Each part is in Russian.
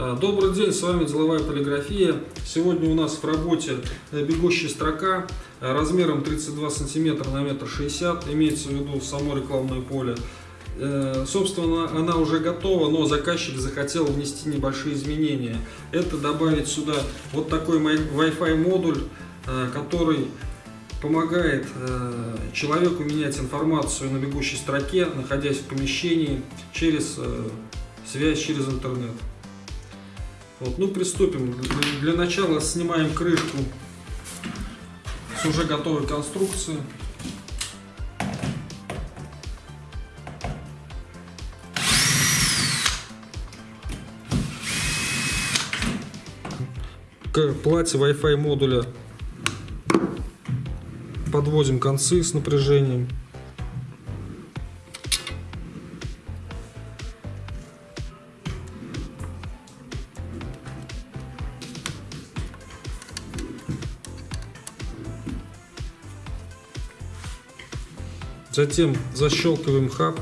А, добрый день, с вами Деловая полиграфия. Сегодня у нас в работе э, бегущая строка э, размером 32 сантиметра на метр шестьдесят, имеется в виду само рекламное поле. Э, собственно, она уже готова, но заказчик захотел внести небольшие изменения. Это добавить сюда вот такой Wi-Fi модуль, который помогает человеку менять информацию на бегущей строке, находясь в помещении через связь через интернет. Вот, ну, приступим. Для начала снимаем крышку с уже готовой конструкции. К плате Wi-Fi модуля подводим концы с напряжением. Затем защелкиваем хаб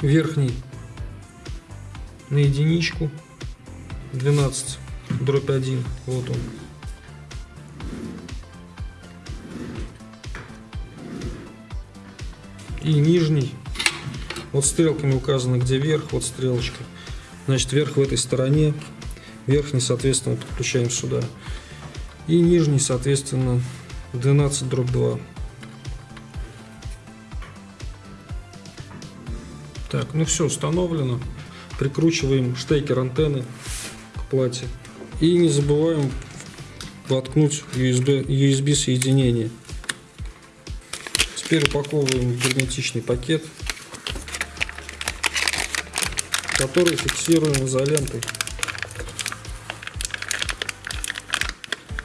верхний на единичку. 12 дробь 1 вот он. И нижний. Вот стрелками указано где верх вот стрелочка. Значит верх в этой стороне. Верхний соответственно подключаем сюда. И нижний соответственно 12 дробь 2 Так, ну все установлено. Прикручиваем штекер антенны к плате. И не забываем воткнуть USB, USB соединение. Теперь упаковываем в герметичный пакет, который фиксируем изолентой.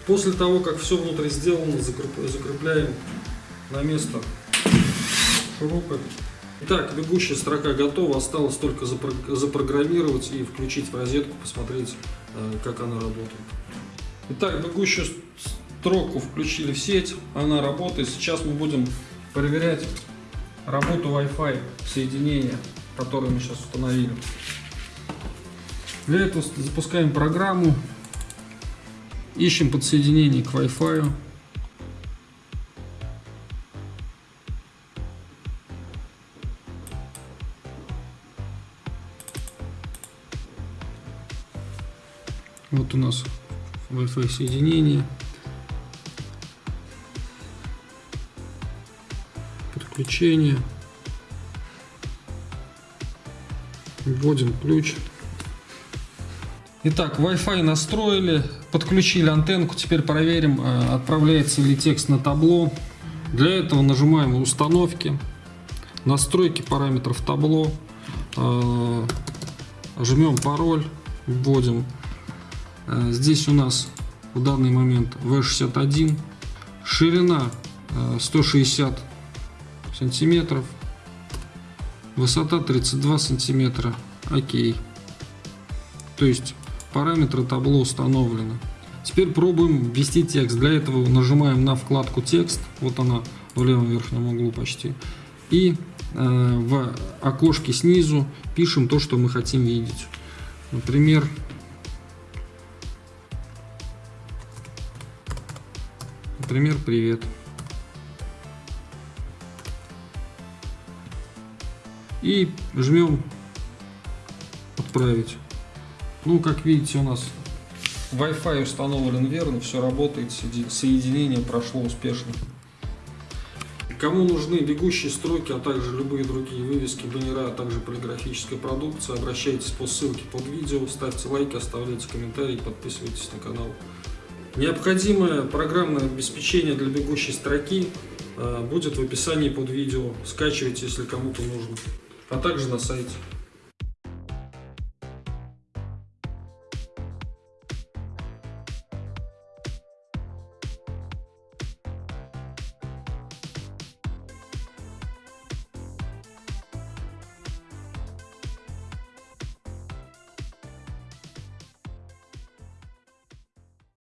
После того, как все внутри сделано, закрепляем на место шурупы. Итак, бегущая строка готова, осталось только запрограммировать и включить в розетку, посмотреть, э, как она работает. Итак, бегущую строку включили в сеть, она работает. Сейчас мы будем проверять работу Wi-Fi соединения, которое мы сейчас установили. Для этого запускаем программу, ищем подсоединение к Wi-Fi. Вот у нас Wi-Fi соединение. Подключение. Вводим ключ. Итак, Wi-Fi настроили, подключили антенку. Теперь проверим, э, отправляется ли текст на табло. Для этого нажимаем установки, настройки параметров табло, э, жмем пароль, вводим здесь у нас в данный момент V61, ширина 160 э, сантиметров, высота 32 сантиметра, окей. То есть параметры табло установлены. Теперь пробуем ввести текст. Для этого нажимаем на вкладку текст, вот она в левом верхнем углу почти, и э, в окошке снизу пишем то, что мы хотим видеть. Например, Например, привет. И жмем отправить. Ну, как видите, у нас Wi-Fi установлен верно, все работает, соединение прошло успешно. Кому нужны бегущие строки, а также любые другие вывески, баннера, а также полиграфическая продукция, обращайтесь по ссылке под видео, ставьте лайки, оставляйте комментарии, подписывайтесь на канал. Необходимое программное обеспечение для бегущей строки э, будет в описании под видео. Скачивайте, если кому-то нужно. А также на сайте.